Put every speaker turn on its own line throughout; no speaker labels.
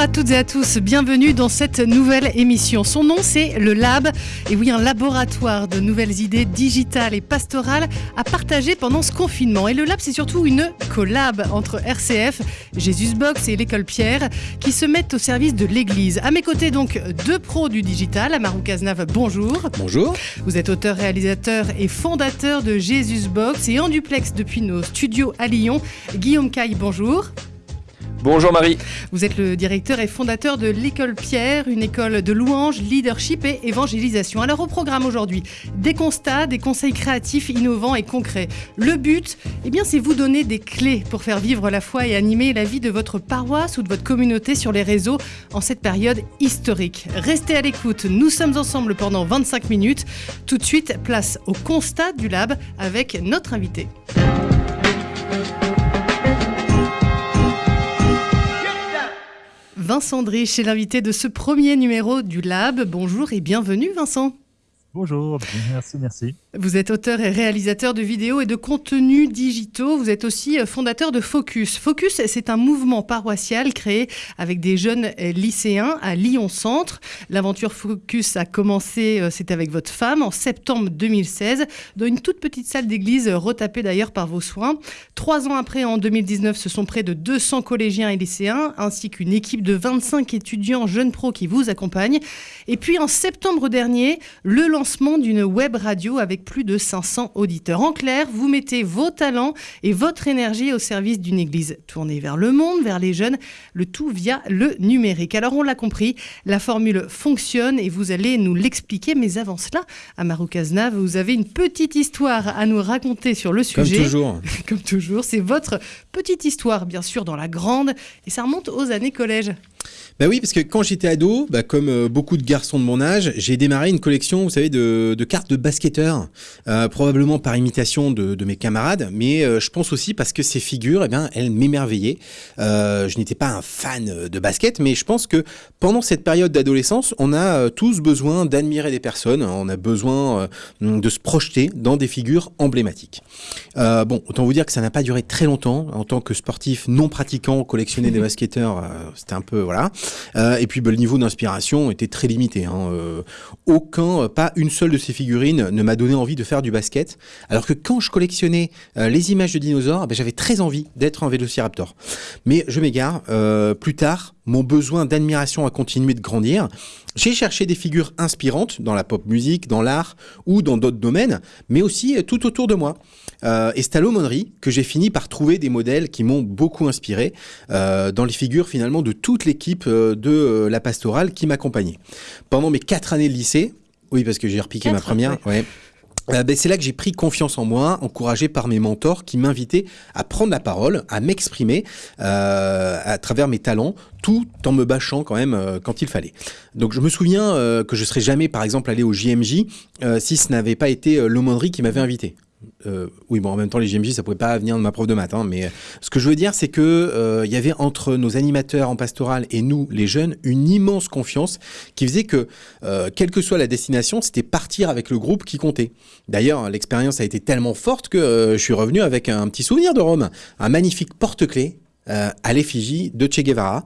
à toutes et à tous, bienvenue dans cette nouvelle émission. Son nom c'est le Lab, et oui un laboratoire de nouvelles idées digitales et pastorales à partager pendant ce confinement. Et le Lab c'est surtout une collab entre RCF, Jésus Box et l'école Pierre qui se mettent au service de l'église. À mes côtés donc deux pros du digital, Amarou Cazenave, bonjour.
Bonjour.
Vous êtes auteur, réalisateur et fondateur de Jésus Box et en duplex depuis nos studios à Lyon, Guillaume Caille, bonjour.
Bonjour Marie.
Vous êtes le directeur et fondateur de l'école Pierre, une école de louange, leadership et évangélisation. Alors au programme aujourd'hui, des constats, des conseils créatifs, innovants et concrets. Le but, eh bien, c'est vous donner des clés pour faire vivre la foi et animer la vie de votre paroisse ou de votre communauté sur les réseaux en cette période historique. Restez à l'écoute, nous sommes ensemble pendant 25 minutes. Tout de suite, place au constat du lab avec notre invité. Vincent Drich est l'invité de ce premier numéro du Lab. Bonjour et bienvenue Vincent.
Bonjour, merci, merci.
Vous êtes auteur et réalisateur de vidéos et de contenus digitaux. Vous êtes aussi euh, fondateur de Focus. Focus, c'est un mouvement paroissial créé avec des jeunes euh, lycéens à Lyon Centre. L'aventure Focus a commencé, euh, c'était avec votre femme, en septembre 2016, dans une toute petite salle d'église, retapée d'ailleurs par vos soins. Trois ans après, en 2019, ce sont près de 200 collégiens et lycéens, ainsi qu'une équipe de 25 étudiants jeunes pros qui vous accompagnent. Et puis en septembre dernier, le lancement d'une web radio avec plus de 500 auditeurs. En clair, vous mettez vos talents et votre énergie au service d'une église tournée vers le monde, vers les jeunes, le tout via le numérique. Alors on l'a compris, la formule fonctionne et vous allez nous l'expliquer. Mais avant cela, Amaru Kaznav, vous avez une petite histoire à nous raconter sur le sujet.
Comme toujours.
Comme toujours, c'est votre petite histoire, bien sûr, dans la grande, et ça remonte aux années collège.
Bah oui, parce que quand j'étais ado, bah comme euh, beaucoup de garçons de mon âge, j'ai démarré une collection, vous savez, de, de cartes de basketteurs, euh, probablement par imitation de, de mes camarades, mais euh, je pense aussi parce que ces figures, eh bien, elles m'émerveillaient. Euh, je n'étais pas un fan de basket, mais je pense que pendant cette période d'adolescence, on a tous besoin d'admirer des personnes, on a besoin de se projeter dans des figures emblématiques. Bon, autant vous dire que ça n'a pas duré très longtemps. En tant que sportif non pratiquant, collectionner des basketteurs, c'était un peu Euh, et puis bah, le niveau d'inspiration était très limité. Hein. Euh, aucun, euh, pas une seule de ces figurines ne m'a donné envie de faire du basket. Alors que quand je collectionnais les images de dinosaures, bah, j'avais très envie d'être un vélociraptor. Mais je m'égare. Plus tard, mon besoin d'admiration a continué de grandir. J'ai cherché des figures inspirantes dans la pop musique, dans l'art ou dans d'autres domaines, mais aussi tout autour de moi. Euh, et c'est à l'aumônerie que j'ai fini par trouver des modèles qui m'ont beaucoup inspiré euh, dans les figures finalement de toute l'équipe euh, de euh, la pastorale qui m'accompagnait. Pendant mes quatre années de lycée, oui parce que j'ai repiqué ma première, ouais. Euh, ben, c'est là que j'ai pris confiance en moi, encouragé par mes mentors qui m'invitaient à prendre la parole, à m'exprimer euh, à travers mes talents, tout en me bâchant quand même euh, quand il fallait. Donc je me souviens que je serais jamais, par exemple, allé au JMJ si ce n'avait pas été l'aumônerie qui m'avait invité. Euh, oui, bon, en même temps, les JMJ, ça pouvait pas venir de ma prof de maths, hein, mais euh, ce que je veux dire, c'est que euh, il y avait entre nos animateurs en pastoral et nous, les jeunes, une immense confiance qui faisait que, euh, quelle que soit la destination, c'était partir avec le groupe qui comptait. D'ailleurs, l'expérience a été tellement forte que je suis revenu avec un petit souvenir de Rome, un magnifique porte-clés euh, à l'effigie de Che Guevara.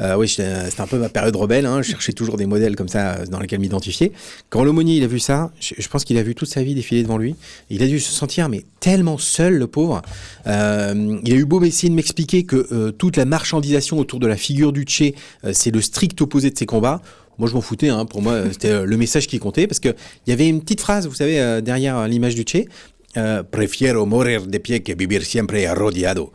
Euh, oui, c'était un peu ma période rebelle. Hein, je cherchais toujours des modèles comme ça euh, dans lesquels m'identifier. Quand l'aumônier il a vu ça, je, pense qu'il a vu toute sa vie défiler devant lui. Il a dû se sentir mais tellement seul, le pauvre. Euh, il a eu beau essayer de m'expliquer que euh, toute la marchandisation autour de la figure du Che, euh, c'est le strict opposé de ses combats. Moi, je m'en foutais. Hein. Pour moi, c'était euh, le message qui comptait parce que il y avait une petite phrase, vous savez, euh, derrière euh, l'image du Che. Euh, Prefiero morir de pie que vivir siempre arrodillado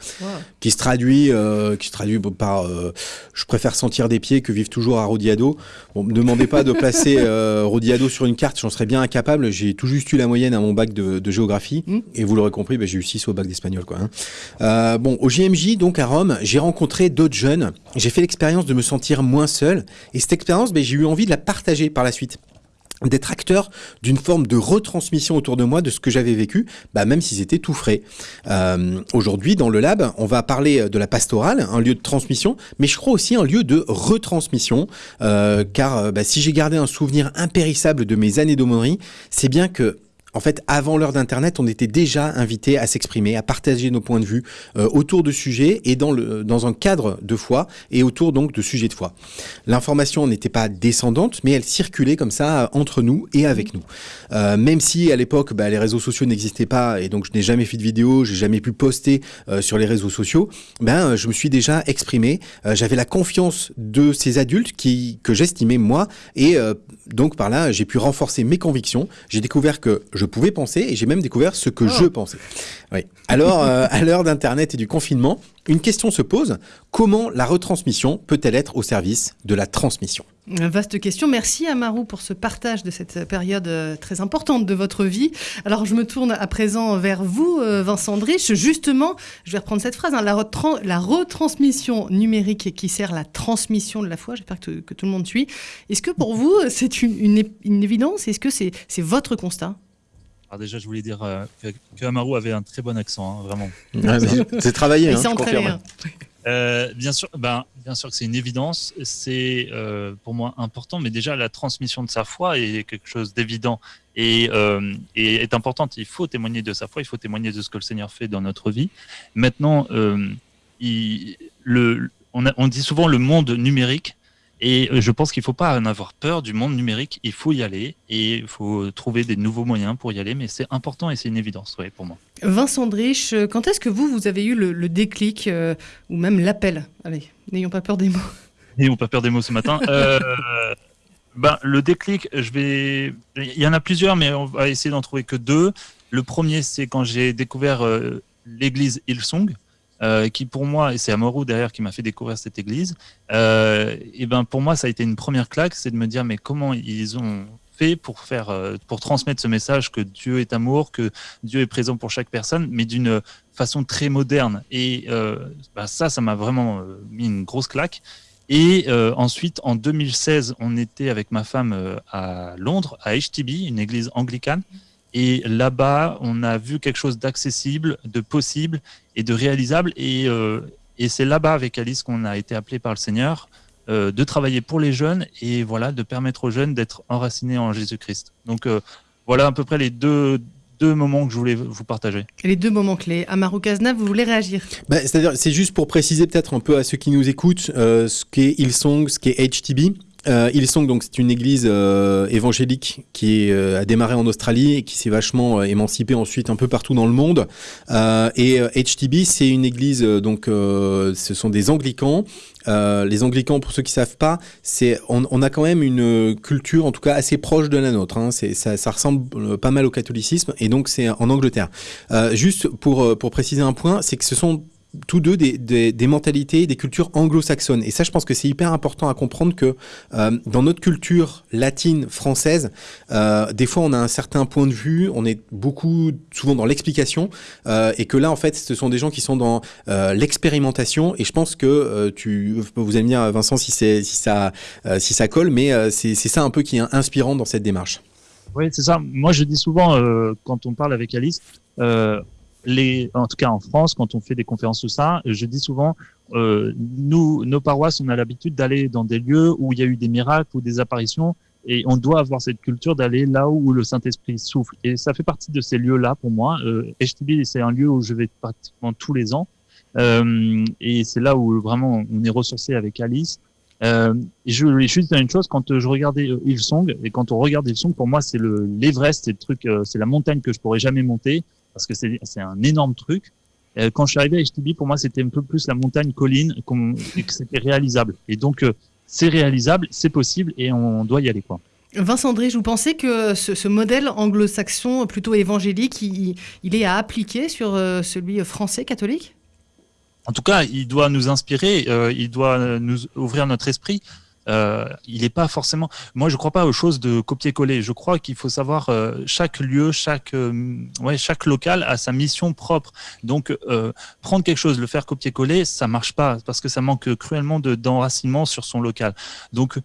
qui se traduit, euh, qui se traduit par euh, je préfère sentir des pieds que vivre toujours à Rodiado. Bon, me demandez pas de placer euh, Rodiado sur une carte, j'en serais bien incapable. J'ai tout juste eu la moyenne à mon bac de, de géographie
Mm.
et vous l'aurez compris, ben, j'ai eu 6 au bac d'espagnol. Quoi, hein. Bon, au JMJ, donc à Rome, j'ai rencontré d'autres jeunes. J'ai fait l'expérience de me sentir moins seul et cette expérience, ben, j'ai eu envie de la partager par la suite d'être acteur d'une forme de retransmission autour de moi de ce que j'avais vécu, bah même si c'était tout frais. Euh, Aujourd'hui, dans le lab, on va parler de la pastorale, un lieu de transmission, mais je crois aussi un lieu de retransmission, euh, car euh, bah, si j'ai gardé un souvenir impérissable de mes années d'aumônerie, c'est bien que en fait, avant l'heure d'Internet, on était déjà invité à s'exprimer, à partager nos points de vue euh, autour de sujets et dans, le, un cadre de foi et autour donc de sujets de foi. L'information n'était pas descendante, mais elle circulait comme ça entre nous et avec nous. Euh, même si à l'époque, bah, les réseaux sociaux n'existaient pas et donc je n'ai jamais fait de vidéo, j'ai jamais pu poster euh, sur les réseaux sociaux, ben je me suis déjà exprimé. J'avais la confiance de ces adultes qui que j'estimais moi et donc par là j'ai pu renforcer mes convictions. J'ai découvert que je je pouvais penser et j'ai même découvert ce que je oh. pensais. Oui. Alors, euh, à l'heure d'Internet et du confinement, une question se pose. Comment la retransmission peut-elle être au service de la transmission?
Vaste question. Merci Amaru pour ce partage de cette période euh, très importante de votre vie. Alors je me tourne à présent vers vous, euh, Vincent Drich. Justement, je vais reprendre cette phrase, hein, la, retransmission numérique qui sert la transmission de la foi. J'espère que, que, tout le monde suit. Est-ce que pour vous, c'est une, une évidence? Est-ce que c'est votre constat?
Alors déjà, je voulais dire euh, que, Amaru avait un très bon accent, hein, vraiment.
c'est travaillé, hein,
hein.
euh, bien sûr, ben, bien sûr que c'est une évidence. C'est euh, pour moi important, mais déjà la transmission de sa foi est quelque chose d'évident et, est importante. Il faut témoigner de sa foi, il faut témoigner de ce que le Seigneur fait dans notre vie. Maintenant, il, le, on, on, dit souvent le monde numérique. Et euh, je pense qu'il ne faut pas en avoir peur du monde numérique. Il faut y aller et il faut trouver des nouveaux moyens pour y aller. Mais c'est important et c'est une évidence ouais, pour moi.
Vincent Drich, quand est-ce que vous, vous avez eu le, déclic euh, ou même l'appel? Allez, n'ayons pas peur des mots.
N'ayons pas peur des mots ce matin. Euh, ben, le déclic, je vais. Il y en a plusieurs, mais on va essayer d'en trouver que deux. Le premier, c'est quand j'ai découvert l'église Hillsong. Euh, qui pour moi, et c'est Amorou derrière qui m'a fait découvrir cette église, euh, et ben pour moi ça a été une première claque, c'est de me dire mais comment ils ont fait pour faire, euh, pour transmettre ce message que Dieu est amour, que Dieu est présent pour chaque personne, mais d'une façon très moderne. Et bah, ça, ça m'a vraiment mis une grosse claque. Et ensuite, en 2016, on était avec ma femme à Londres, à HTB, une église anglicane. Et là-bas, on a vu quelque chose d'accessible, de possible et de réalisable. Et, euh, et c'est là-bas, avec Alice, qu'on a été appelé par le Seigneur euh, de travailler pour les jeunes et voilà, de permettre aux jeunes d'être enracinés en Jésus-Christ. Donc euh, voilà à peu près les deux, deux moments que je voulais vous partager.
les deux moments clés. Amaru Kazna, vous voulez réagir?
Bah, C'est-à-dire, c'est juste pour préciser peut-être un peu à ceux qui nous écoutent ce qu'est Hillsong, ce qu'est HTB. Euh, Hillsong, donc c'est une église euh, évangélique qui euh, a démarré en Australie et qui s'est vachement euh, émancipée ensuite un peu partout dans le monde. et HTB, c'est une église donc ce sont des anglicans. les anglicans, pour ceux qui savent pas, c'est on, on, a quand même une culture en tout cas assez proche de la nôtre. Hein. Ça, ça, ressemble pas mal au catholicisme et donc c'est en Angleterre. juste pour pour préciser un point, c'est que ce sont tous deux des, mentalités, des cultures anglo-saxonnes. Et ça, je pense que c'est hyper important à comprendre que euh, dans notre culture latine, française, euh, des fois on a un certain point de vue, on est beaucoup, souvent dans l'explication, euh, et que là, en fait, ce sont des gens qui sont dans l'expérimentation. Et je pense que tu, vous allez me dire, Vincent, si, si, ça, si ça colle, mais c'est ça un peu qui est inspirant dans cette démarche.
Oui, c'est ça. Moi, je dis souvent, quand on parle avec Alice, les, en tout cas en France, quand on fait des conférences tout ça, je dis souvent, euh, nous, nos paroisses, on a l'habitude d'aller dans des lieux où il y a eu des miracles ou des apparitions, et on doit avoir cette culture d'aller là où le Saint-Esprit souffle. Et ça fait partie de ces lieux-là pour moi. Euh, c'est un lieu où je vais pratiquement tous les ans, euh, et c'est là où vraiment on est ressourcé avec Alice. Euh, je voulais juste dire une chose, quand je regardais euh, Hillsong, et quand on regarde Hillsong, pour moi, c'est le l'Everest, c'est le truc, euh, c'est la montagne que je pourrais jamais monter parce que c'est un énorme truc. Euh, quand je suis arrivé à HTB, pour moi, c'était un peu plus la montagne colline et que c'était réalisable. Et donc, euh, c'est réalisable, c'est possible et on doit y aller. Quoi.
Vincent Drige, vous pensez que ce, modèle anglo-saxon, plutôt évangélique, il, il, est à appliquer sur euh, celui français catholique?
En tout cas, il doit nous inspirer, il doit nous ouvrir notre esprit. Euh, il n'est pas forcément. Moi, je ne crois pas aux choses de copier-coller. Je crois qu'il faut savoir euh, chaque lieu, chaque euh, ouais, chaque local a sa mission propre. Donc, prendre quelque chose, le faire copier-coller, ça marche pas parce que ça manque cruellement d'enracinement sur son local. Donc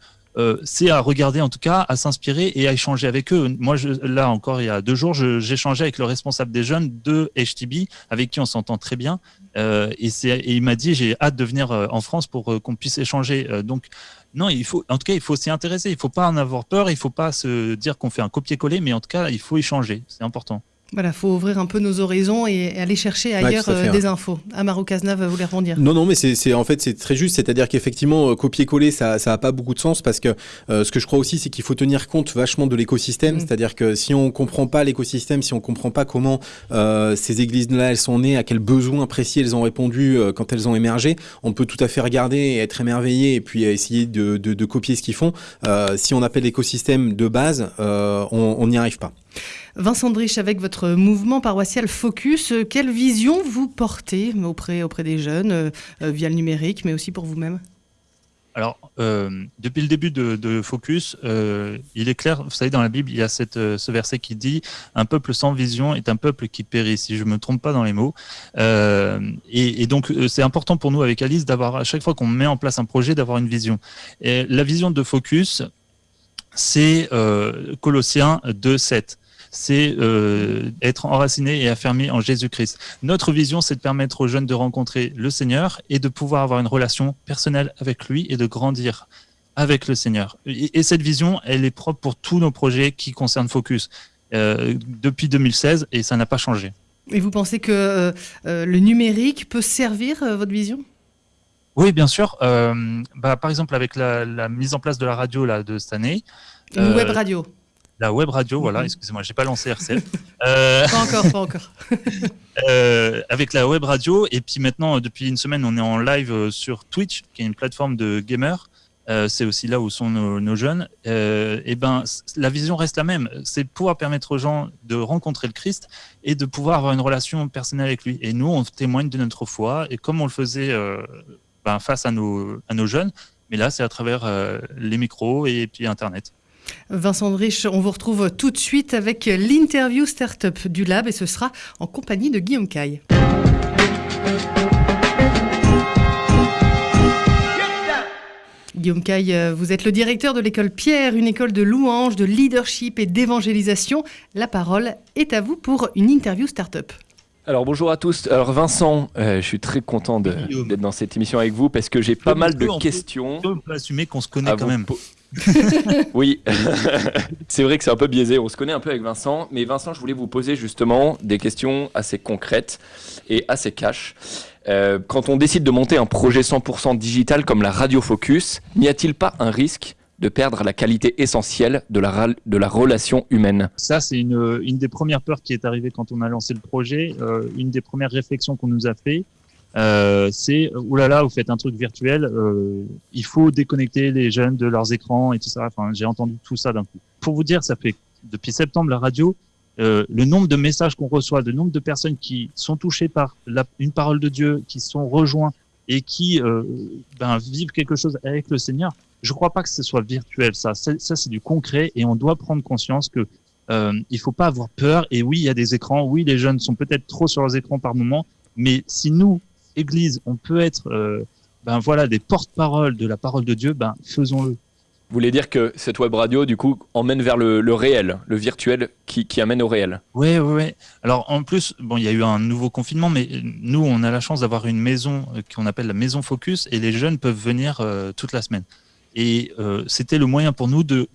c'est à regarder en tout cas, à s'inspirer et à échanger avec eux. Moi, là encore, il y a deux jours, j'échangeais avec le responsable des jeunes de HTB, avec qui on s'entend très bien, et, et, il m'a dit j'ai hâte de venir en France pour qu'on puisse échanger. donc non, il faut, en tout cas, il faut s'y intéresser. Il faut pas en avoir peur. Il faut pas se dire qu'on fait un copier-coller, mais en tout cas, il faut échanger. C'est important.
Voilà, faut ouvrir un peu nos horizons et aller chercher ailleurs euh, des infos. Amaro Cazenave voulait rebondir.
Non, non, mais c'est en fait c'est très juste. C'est-à-dire qu'effectivement, euh, copier-coller, ça ça a pas beaucoup de sens parce que euh, ce que je crois aussi, c'est qu'il faut tenir compte vachement de l'écosystème. Mm. C'est-à-dire que si on comprend pas l'écosystème, si on comprend pas comment ces églises-là elles sont nées, à quels besoins précis elles ont répondu quand elles ont émergé, on peut tout à fait regarder et être émerveillé et puis essayer de, de, de copier ce qu'ils font. si on appelle l'écosystème de base, on n'y arrive pas.
Vincent Drich, avec votre mouvement paroissial Focus, euh, quelle vision vous portez auprès, auprès des jeunes, euh, euh, via le numérique, mais aussi pour vous-même?
Alors, depuis le début de, Focus, il est clair, vous savez, dans la Bible, il y a ce verset qui dit Un peuple sans vision est un peuple qui périt, si je ne me trompe pas dans les mots. Et, donc, c'est important pour nous, avec Alice, d'avoir, à chaque fois qu'on met en place un projet, d'avoir une vision. La vision de Focus, c'est Colossiens 2, 7 c'est euh, être enraciné et affermé en Jésus-Christ. Notre vision, c'est de permettre aux jeunes de rencontrer le Seigneur et de pouvoir avoir une relation personnelle avec lui et de grandir avec le Seigneur. Et, cette vision, elle est propre pour tous nos projets qui concernent Focus euh, depuis 2016 et ça n'a pas changé.
Et vous pensez que euh, le numérique peut servir votre vision?
Oui, bien sûr. Bah, par exemple, avec la, mise en place de la radio là, de cette année.
Une web radio
la web radio, voilà, mhm. excusez-moi, j'ai pas lancé RCF.
Euh, pas encore, pas encore.
Euh, avec la web radio, et puis maintenant, depuis une semaine, on est en live euh, sur Twitch, qui est une plateforme de gamers. c'est aussi là où sont nos, jeunes. et ben, la vision reste la même. C'est pouvoir permettre aux gens de rencontrer le Christ et de pouvoir avoir une relation personnelle avec lui. Et nous, on témoigne de notre foi, et comme on le faisait ben, face à nos, à nos jeunes, mais là, c'est à travers les micros et puis Internet.
Vincent Drich, on vous retrouve tout de suite avec l'interview startup du Lab et ce sera en compagnie de Guillaume Caille. Guillaume Caille, vous êtes le directeur de l'école Pierre, une école de louange, de leadership et d'évangélisation. La parole est à vous pour une interview startup.
Alors bonjour à tous. Alors Vincent, euh, je suis très content d'être dans cette émission avec vous parce que j'ai pas mal de questions.
On peut assumer qu'on se connaît quand même.
oui, c'est vrai que c'est un peu biaisé. On se connaît un peu avec Vincent, mais Vincent, je voulais vous poser justement des questions assez concrètes et assez cash. Euh, quand on décide de monter un projet 100% digital comme la Radio Focus, n'y a-t-il pas un risque de perdre la qualité essentielle de la, relation humaine?
Ça, c'est une, une, des premières peurs qui est arrivée quand on a lancé le projet, euh, une des premières réflexions qu'on nous a fait. Euh, c'est oulala, là là, vous faites un truc virtuel, euh, il faut déconnecter les jeunes de leurs écrans et tout ça. Enfin, j'ai entendu tout ça d'un coup. Pour vous dire, ça fait depuis septembre la radio, euh, le nombre de messages qu'on reçoit, le nombre de personnes qui sont touchées par la, une parole de Dieu, qui sont rejoints et qui euh, ben, vivent quelque chose avec le Seigneur. Je crois pas que ce soit virtuel, ça. Ça, c'est du concret et on doit prendre conscience que euh, il faut pas avoir peur. Et oui, il y a des écrans. Oui, les jeunes sont peut-être trop sur leurs écrans par moment. Mais si nous, Église, on peut être euh, ben voilà, des porte-parole de la parole de Dieu, ben faisons-le.
Vous voulez dire que cette web radio, du coup, emmène vers le, réel, le virtuel qui, amène au réel
Oui, oui, oui. Alors, en plus, bon, il y a eu un nouveau confinement, mais nous, on a la chance d'avoir une maison euh, qu'on appelle la maison Focus, et les jeunes peuvent venir euh, toute la semaine. Et c'était le moyen pour nous de,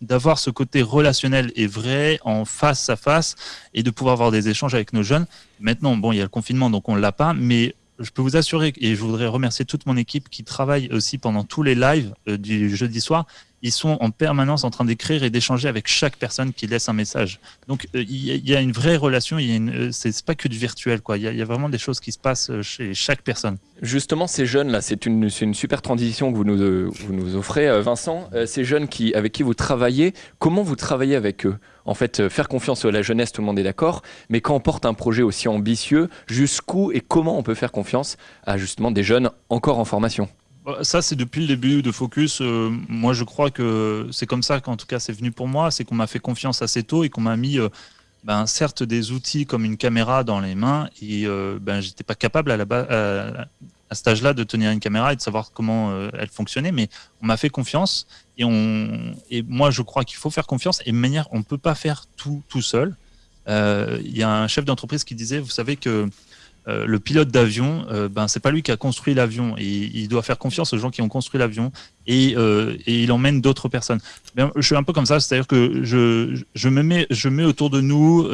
d'avoir ce côté relationnel et vrai en face à face et de pouvoir avoir des échanges avec nos jeunes. Maintenant, bon, il y a le confinement, donc on l'a pas, mais je peux vous assurer, et je voudrais remercier toute mon équipe qui travaille aussi pendant tous les lives euh, du jeudi soir, ils sont en permanence en train d'écrire et d'échanger avec chaque personne qui laisse un message. Donc euh, il y, a une vraie relation, euh, c'est pas que du virtuel, quoi. Il y, a vraiment des choses qui se passent euh, chez chaque personne.
Justement, ces jeunes-là, c'est une, super transition que vous nous, vous nous offrez, Vincent. ces jeunes qui, avec qui vous travaillez, comment vous travaillez avec eux? En fait, faire confiance à la jeunesse, tout le monde est d'accord, mais quand on porte un projet aussi ambitieux, jusqu'où et comment on peut faire confiance à justement des jeunes encore en formation?
Ça, c'est depuis le début de Focus. Euh, moi, je crois que c'est comme ça qu'en tout cas, c'est venu pour moi. C'est qu'on m'a fait confiance assez tôt et qu'on m'a mis, euh, ben, certes, des outils comme une caméra dans les mains. Et euh, ben, j'étais pas capable à, la à, à cet âge-là de tenir une caméra et de savoir comment elle fonctionnait. Mais on m'a fait confiance. Et, on, et moi, je crois qu'il faut faire confiance. Et de manière, on ne peut pas faire tout tout seul. Il y a un chef d'entreprise qui disait, vous savez que euh, le pilote d'avion, euh, ben c'est pas lui qui a construit l'avion et il doit faire confiance aux gens qui ont construit l'avion et, euh, il emmène d'autres personnes. Ben, je suis un peu comme ça, c'est-à-dire que je, je, me mets, je mets autour de nous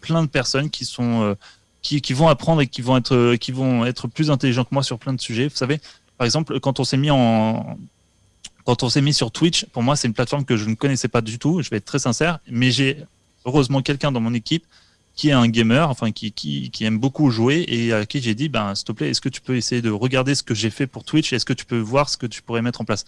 plein de personnes qui sont qui, vont apprendre et qui vont être qui vont être plus intelligents que moi sur plein de sujets. Vous savez, par exemple, quand on s'est mis en quand on s'est mis sur Twitch, pour moi, c'est une plateforme que je ne connaissais pas du tout. Je vais être très sincère, mais j'ai heureusement quelqu'un dans mon équipe qui est un gamer, enfin qui, qui, aime beaucoup jouer et à qui j'ai dit, ben, s'il te plaît, est-ce que tu peux essayer de regarder ce que j'ai fait pour Twitch Est-ce que tu peux voir ce que tu pourrais mettre en place?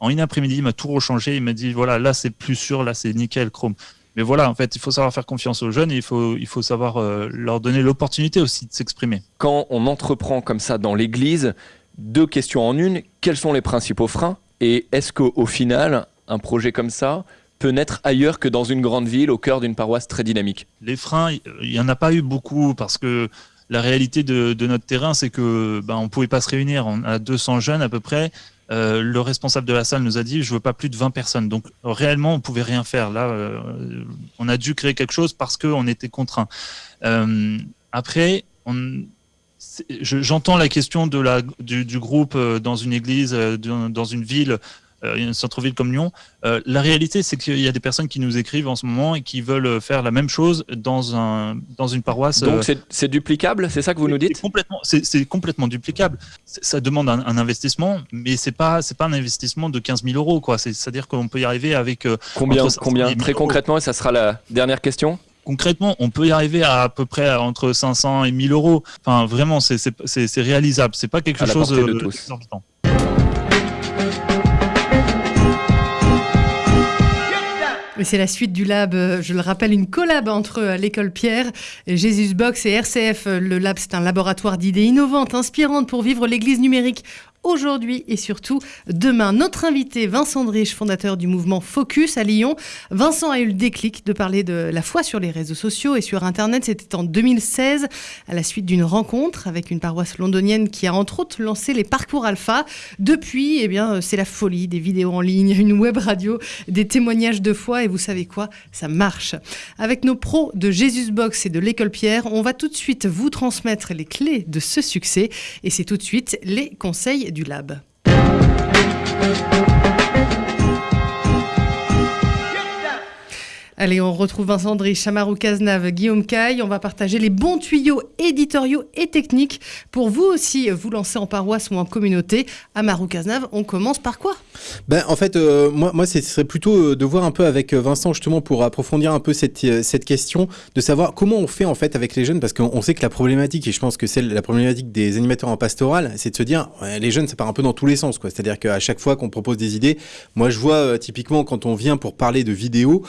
En une après-midi, il m'a tout rechangé. Il m'a dit, voilà, là c'est plus sûr, là c'est nickel, Chrome. Mais voilà, en fait, il faut savoir faire confiance aux jeunes et il faut, il faut savoir euh, leur donner l'opportunité aussi de s'exprimer.
Quand on entreprend comme ça dans l'église, deux questions en une, quels sont les principaux freins Et est-ce qu'au final, un projet comme ça, peut naître ailleurs que dans une grande ville, au cœur d'une paroisse très dynamique
Les freins, il n'y en a pas eu beaucoup parce que la réalité de, notre terrain, c'est que ben, on pouvait pas se réunir. On a 200 jeunes à peu près. Euh, le responsable de la salle nous a dit je veux pas plus de 20 personnes. Donc réellement, on pouvait rien faire. Là, euh, on a dû créer quelque chose parce qu'on était contraint. Euh, après, j'entends la question de la, du, groupe dans une église, dans une ville une centre-ville comme Lyon. Euh, la réalité, c'est qu'il y a des personnes qui nous écrivent en ce moment et qui veulent faire la même chose dans, un, dans une paroisse.
Donc euh, c'est duplicable, c'est ça que vous nous dites?
C'est complètement, c'est complètement duplicable. Ça demande un, investissement, mais c'est pas c'est pas un investissement de 15 000 euros. C'est-à-dire qu'on peut y arriver avec
combien combien très concrètement. Et ça sera la dernière question?
Concrètement, on peut y arriver à à peu près entre 500 et 1000 euros. Enfin, vraiment, c'est réalisable. C'est pas quelque chose
c'est la suite du lab, euh, je le rappelle, une collab entre euh, l'école Pierre, Jésus Box et RCF. Le lab, c'est un laboratoire d'idées innovantes, inspirantes pour vivre l'église numérique aujourd'hui et surtout demain. Notre invité, Vincent Drich, fondateur du mouvement Focus à Lyon. Vincent a eu le déclic de parler de la foi sur les réseaux sociaux et sur Internet. C'était en 2016, à la suite d'une rencontre avec une paroisse londonienne qui a entre autres lancé les parcours alpha. Depuis, eh bien, c'est la folie des vidéos en ligne, une web radio, des témoignages de foi et vous savez quoi, ça marche. Avec nos pros de Jesus Box et de l'école Pierre, on va tout de suite vous transmettre les clés de ce succès et c'est tout de suite les conseils du lab. Allez, on retrouve Vincent Drich, Chamarou Cazenave, Guillaume Caille. On va partager les bons tuyaux éditoriaux et techniques pour vous aussi vous lancer en paroisse ou en communauté. Amarou Cazenave, on commence par quoi?
Ben, En fait, euh, moi, moi ce serait plutôt euh, de voir un peu avec euh, Vincent justement pour approfondir un peu cette, cette question, de savoir comment on fait en fait avec les jeunes, parce qu'on sait que la problématique, et je pense que c'est la problématique des animateurs en pastoral, c'est de se dire, les jeunes, ça part un peu dans tous les sens. C'est-à-dire qu'à chaque fois qu'on propose des idées, moi je vois typiquement quand on vient pour parler de vidéos,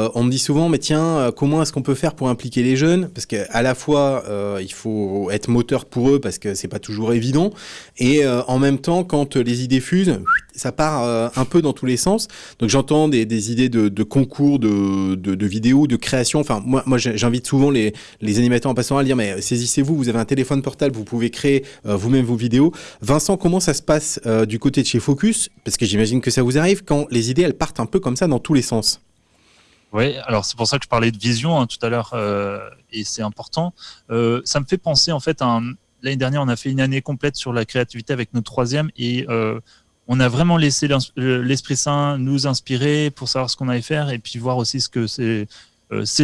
euh, on me dit souvent, mais tiens, euh, comment est-ce qu'on peut faire pour impliquer les jeunes? Parce qu'à la fois, euh, il faut être moteur pour eux parce que c'est pas toujours évident, et en même temps, quand les idées fusent, ça part un peu dans tous les sens. Donc j'entends des, idées de, concours, de, vidéos, de création. Enfin, moi, moi j'invite souvent les, animateurs en passant à dire, mais saisissez-vous, vous avez un téléphone portable, vous pouvez créer vous-même vos vidéos. Vincent, comment ça se passe du côté de chez Focus? Parce que j'imagine que ça vous arrive quand les idées, elles partent un peu comme ça dans tous les sens.
Oui, alors c'est pour ça que je parlais de vision hein, tout à l'heure, euh, et c'est important. Euh, ça me fait penser, en fait, l'année dernière, on a fait une année complète sur la créativité avec notre troisième, et euh, on a vraiment laissé l'Esprit Saint nous inspirer pour savoir ce qu'on allait faire, et puis voir aussi ce que ces,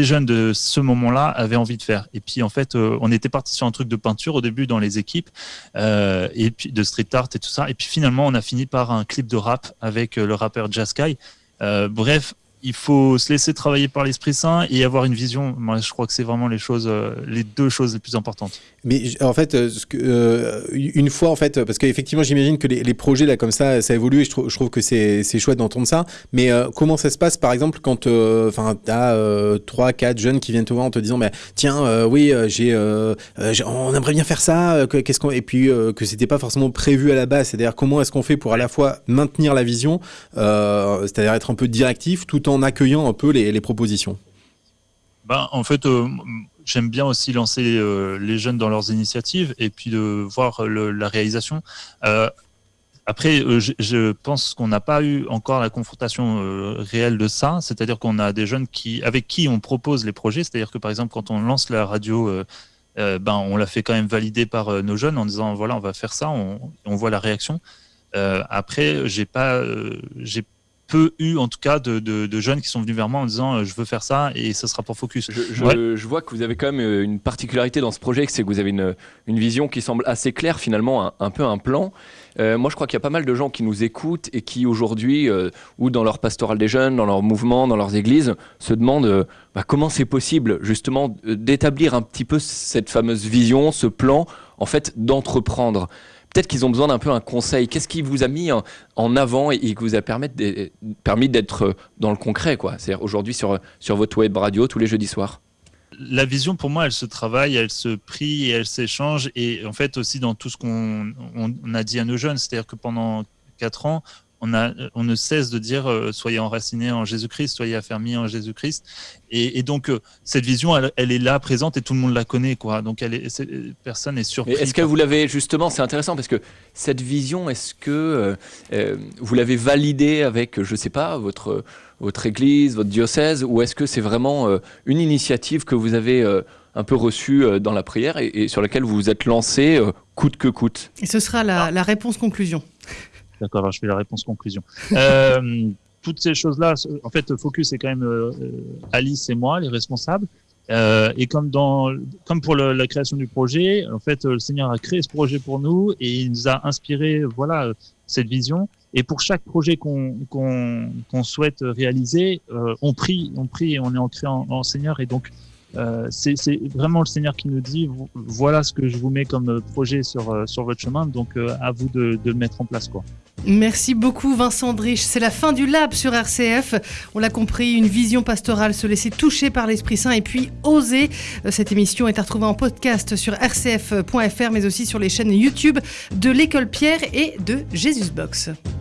jeunes de ce moment-là avaient envie de faire. Et puis, en fait, on était parti sur un truc de peinture au début dans les équipes, et puis de street art et tout ça, et puis finalement, on a fini par un clip de rap avec le rappeur Jaskai. bref, il faut se laisser travailler par l'Esprit Saint et avoir une vision. Moi, je crois que c'est vraiment les choses, euh, les deux choses les plus importantes.
Mais en fait, euh, euh, une fois, en fait, parce qu'effectivement, j'imagine que les, projets là comme ça, ça évolue et je, trouve, que c'est chouette d'entendre ça. Mais comment ça se passe, par exemple, quand enfin tu as trois, quatre jeunes qui viennent te voir en te disant, mais tiens, oui, j'ai, on aimerait bien faire ça. Qu'est-ce qu'on et puis que c'était pas forcément prévu à la base. C'est-à-dire comment est-ce qu'on fait pour à la fois maintenir la vision, c'est-à-dire être un peu directif, tout en en accueillant un peu les, propositions
ben, En fait, euh, j'aime bien aussi lancer euh, les jeunes dans leurs initiatives et puis de voir la réalisation. Euh, après, je, pense qu'on n'a pas eu encore la confrontation réelle de ça, c'est-à-dire qu'on a des jeunes qui, avec qui on propose les projets, c'est-à-dire que par exemple, quand on lance la radio ben, on l'a fait quand même valider par nos jeunes en disant voilà, on va faire ça, on, voit la réaction. après, j'ai pas, j'ai peu eu en tout cas de, jeunes qui sont venus vers moi en disant je veux faire ça et ce sera pour Focus.
Je, vois que vous avez quand même une particularité dans ce projet, c'est que vous avez une, une, vision qui semble assez claire finalement, un, peu un plan. Euh, moi je crois qu'il y a pas mal de gens qui nous écoutent et qui aujourd'hui, euh, ou dans leur pastoral des jeunes, dans leur mouvement, dans leurs églises, se demandent euh, bah, comment c'est possible justement d'établir un petit peu cette fameuse vision, ce plan en fait d'entreprendre peut-être qu'ils ont besoin d'un peu un conseil. Qu'est-ce qui vous a mis en, avant et, qui vous a permis d'être dans le concret quoi? C'est-à-dire aujourd'hui sur, sur votre web radio tous les jeudis soirs
la vision, pour moi, elle se travaille, elle se prie et elle s'échange. Et en fait, aussi dans tout ce qu'on a dit à nos jeunes, c'est-à-dire que pendant quatre ans, on, a, on ne cesse de dire euh, soyez enracinés en Jésus-Christ, soyez affermis en Jésus-Christ. Et, donc, euh, cette vision, elle, est là, présente, et tout le monde la connaît. Quoi. Donc, elle est, personne n'est surpris.
Est-ce que vous l'avez, justement, c'est intéressant, parce que cette vision, est-ce que euh, vous l'avez validée avec, je ne sais pas, votre, votre église, votre diocèse, ou est-ce que c'est vraiment une initiative que vous avez un peu reçue dans la prière et, sur laquelle vous vous êtes lancé coûte que coûte?
Et ce sera la, la réponse conclusion.
D'accord, alors je fais la réponse conclusion. Euh, toutes ces choses-là, en fait, Focus c'est quand même euh, Alice et moi, les responsables. Euh, et comme dans, comme pour la création du projet, en fait, le Seigneur a créé ce projet pour nous et il nous a inspiré, voilà, cette vision. Et pour chaque projet qu'on qu'on souhaite réaliser, euh, on prie, on prie et on est ancré en, en Seigneur. Et donc, euh, c'est vraiment le Seigneur qui nous dit voilà ce que je vous mets comme projet sur, euh, sur votre chemin, donc euh, à vous de, de, le mettre en place. Quoi.
Merci beaucoup Vincent Drich. C'est la fin du lab sur RCF. On l'a compris, une vision pastorale, se laisser toucher par l'Esprit Saint et puis oser. Cette émission est à retrouver en podcast sur rcf.fr mais aussi sur les chaînes YouTube de l'École Pierre et de Jésusbox. Box.